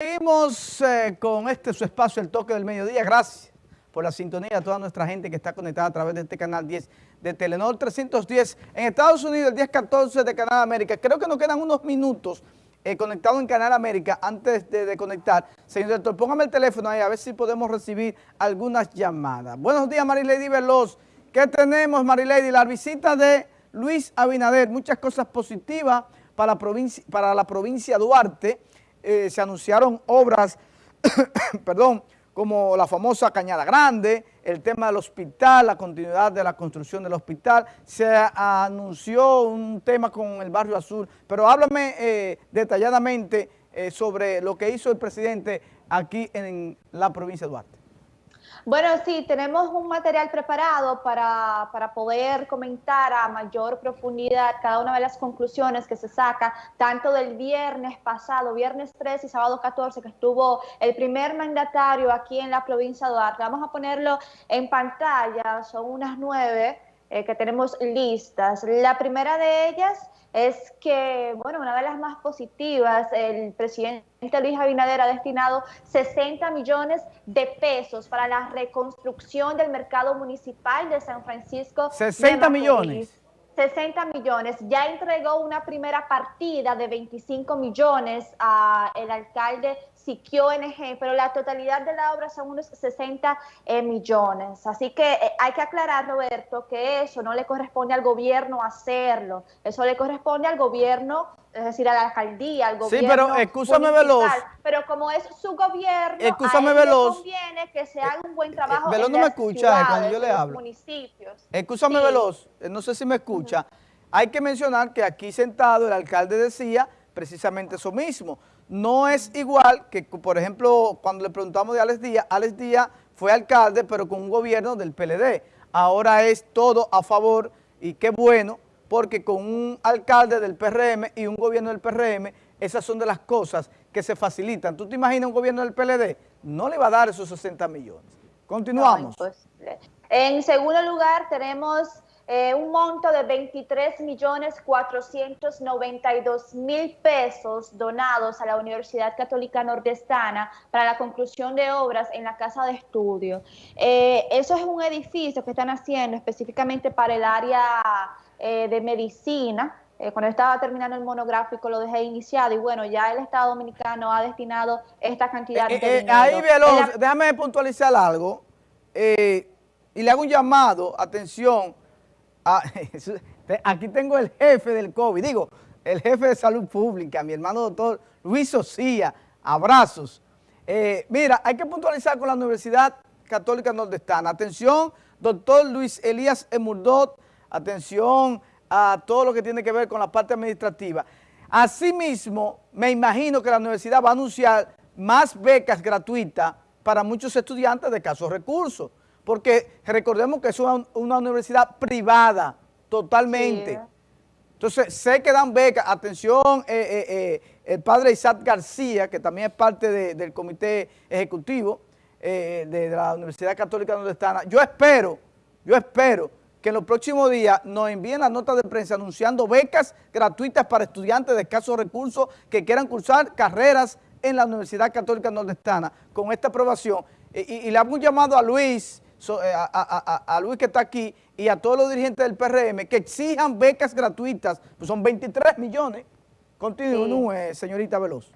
Seguimos eh, con este su espacio, el toque del mediodía. Gracias por la sintonía a toda nuestra gente que está conectada a través de este canal 10 de Telenor 310 en Estados Unidos, el 1014 de Canal América. Creo que nos quedan unos minutos eh, conectados en Canal América antes de, conectar. Señor director, póngame el teléfono ahí a ver si podemos recibir algunas llamadas. Buenos días, Marilady Veloz. ¿Qué tenemos, Marilady? La visita de Luis Abinader, muchas cosas positivas para la provincia, para la provincia de Duarte. Eh, se anunciaron obras, perdón, como la famosa Cañada Grande, el tema del hospital, la continuidad de la construcción del hospital, se anunció un tema con el Barrio Azul, pero háblame eh, detalladamente eh, sobre lo que hizo el presidente aquí en la provincia de Duarte. Bueno, sí, tenemos un material preparado para, poder comentar a mayor profundidad cada una de las conclusiones que se saca, tanto del viernes pasado, viernes 13 y sábado 14, que estuvo el primer mandatario aquí en la provincia de Duarte. Vamos a ponerlo en pantalla, son unas nueve eh, que tenemos listas. La primera de ellas es que, bueno, una de las más positivas, el presidente Luis Abinader ha destinado 60 millones de pesos para la reconstrucción del mercado municipal de San Francisco. 60 millones. 60 millones. Ya entregó una primera partida de 25 millones al alcalde Siquio NG, pero la totalidad de la obra son unos 60 eh, millones. Así que eh, hay que aclarar, Roberto, que eso no le corresponde al gobierno hacerlo. Eso le corresponde al gobierno es decir, a la alcaldía, al gobierno. Sí, pero escúchame veloz. Pero como es su gobierno, escúchame, a él le conviene que se haga un buen trabajo. veloz no me escucha cuando yo le hablo. Municipios. Escúchame, veloz, no sé si me escucha. Hay que mencionar que aquí sentado el alcalde decía precisamente eso mismo. No es igual que, por ejemplo, cuando le preguntamos de Alex Díaz, Alex Díaz fue alcalde, pero con un gobierno del PLD. Ahora es todo a favor y qué bueno porque con un alcalde del PRM y un gobierno del PRM, esas son de las cosas que se facilitan. ¿Tú te imaginas un gobierno del PLD? No le va a dar esos 60 millones. Continuamos. en segundo lugar tenemos eh, un monto de 23 millones 492 mil pesos donados a la Universidad Católica Nordestana para la conclusión de obras en la Casa de Estudio. Eh, eso es un edificio que están haciendo específicamente para el área eh, de medicina. Eh, cuando estaba terminando el monográfico lo dejé iniciado y bueno, ya el Estado Dominicano ha destinado esta cantidad eh, de dinero. Ahí, Veloz, déjame puntualizar algo y le hago un llamado, atención, aquí tengo el jefe del COVID, digo, el jefe de salud pública, mi hermano doctor Luis Socía, abrazos. mira, hay que puntualizar con la Universidad Católica Nordestana. Atención, doctor Luis Elías Emurdot, atención a todo lo que tiene que ver con la parte administrativa. Asimismo, me imagino que la universidad va a anunciar más becas gratuitas para muchos estudiantes de casos recursos, porque recordemos que es una, universidad privada totalmente. Entonces, sé que dan becas, atención, eh, eh, eh, el padre Isaac García, que también es parte del comité ejecutivo de, la Universidad Católica Nordestana, yo espero, yo espero que en los próximos días nos envíen la nota de prensa anunciando becas gratuitas para estudiantes de escasos recursos que quieran cursar carreras en la Universidad Católica Nordestana con esta aprobación. Y, le hago un llamado a Luis, eh, a, Luis que está aquí y a todos los dirigentes del PRM que exijan becas gratuitas, pues son 23 millones. Continúe, señorita Veloz.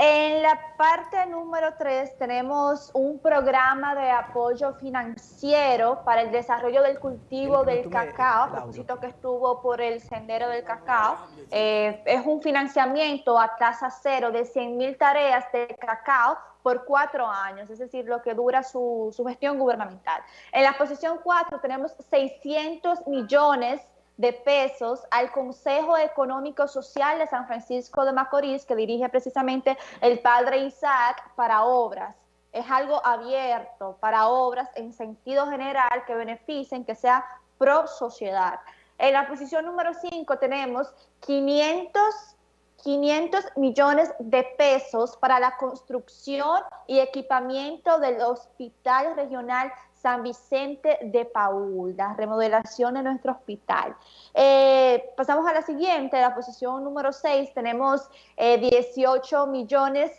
En la parte número 3 tenemos un programa de apoyo financiero para el desarrollo del cultivo del cacao, a propósito que estuvo por el sendero del cacao. Eh, es un financiamiento a tasa cero de 100 mil tareas de cacao por cuatro años, es decir, lo que dura su, su gestión gubernamental. En la posición 4 tenemos 600 millones de pesos al Consejo Económico Social de San Francisco de Macorís, que dirige precisamente el padre Isaac para obras. Es algo abierto para obras en sentido general que beneficien, que sea pro sociedad. En la posición número 5 tenemos 500 500 millones de pesos para la construcción y equipamiento del Hospital Regional San Vicente de Paul, la remodelación de nuestro hospital. Eh, pasamos a la siguiente, la posición número 6, tenemos 18 eh, millones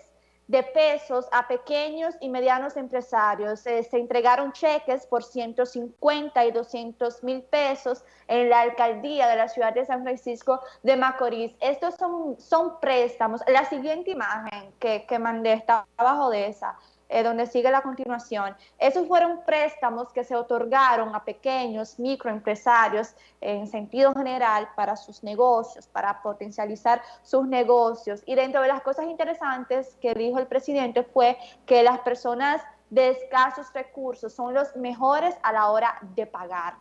de pesos a pequeños y medianos empresarios. Eh, se entregaron cheques por 150 y 200 mil pesos en la alcaldía de la ciudad de San Francisco de Macorís. Estos son, son préstamos. La siguiente imagen que, que mandé está abajo de esa. Eh, donde sigue la continuación. Esos fueron préstamos que se otorgaron a pequeños microempresarios en sentido general para sus negocios, para potencializar sus negocios. Y dentro de las cosas interesantes que dijo el presidente fue que las personas de escasos recursos son los mejores a la hora de pagar.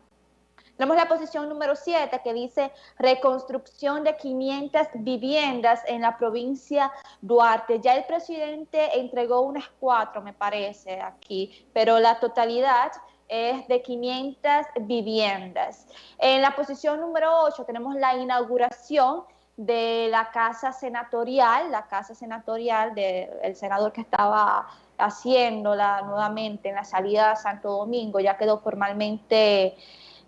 Tenemos la posición número 7 que dice reconstrucción de 500 viviendas en la provincia Duarte. Ya el presidente entregó unas cuatro, me parece, aquí, pero la totalidad es de 500 viviendas. En la posición número 8 tenemos la inauguración de la casa senatorial, la casa senatorial del senador que estaba haciéndola nuevamente en la salida a Santo Domingo, ya quedó formalmente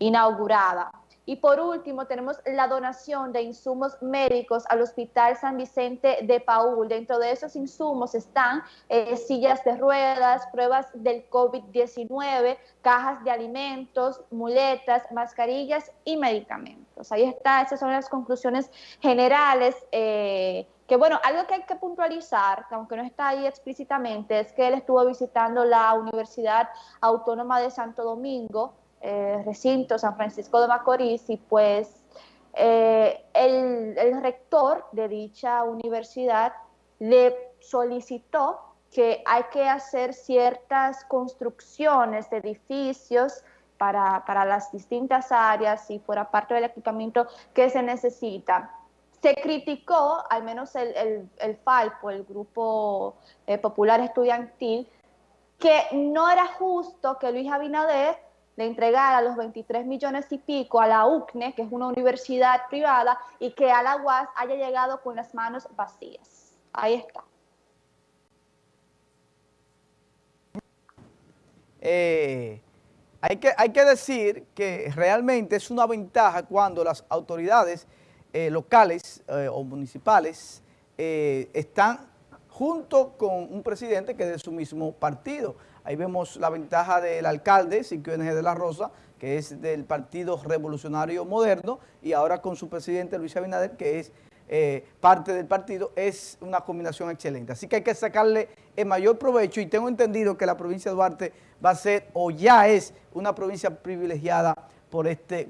inaugurada. Y por último, tenemos la donación de insumos médicos al Hospital San Vicente de Paul. Dentro de esos insumos están eh, sillas de ruedas, pruebas del COVID-19, cajas de alimentos, muletas, mascarillas y medicamentos. Ahí está, esas son las conclusiones generales. Eh, que bueno, algo que hay que puntualizar, aunque no está ahí explícitamente, es que él estuvo visitando la Universidad Autónoma de Santo Domingo, eh, recinto San Francisco de Macorís y pues eh, el, el, rector de dicha universidad le solicitó que hay que hacer ciertas construcciones de edificios para, para las distintas áreas y fuera parte del equipamiento que se necesita. Se criticó, al menos el, el, el FALPO, el Grupo eh, Popular Estudiantil, que no era justo que Luis Abinader de entregar a los 23 millones y pico a la UCNE, que es una universidad privada, y que a la UAS haya llegado con las manos vacías. Ahí está. Eh, hay, que, hay que decir que realmente es una ventaja cuando las autoridades eh, locales eh, o municipales están junto con un presidente que es de su mismo partido. Ahí vemos la ventaja del alcalde, Siquio NG de la Rosa, que es del Partido Revolucionario Moderno, y ahora con su presidente Luis Abinader, que es eh, parte del partido, es una combinación excelente. Así que hay que sacarle el mayor provecho y tengo entendido que la provincia de Duarte va a ser o ya es una provincia privilegiada por este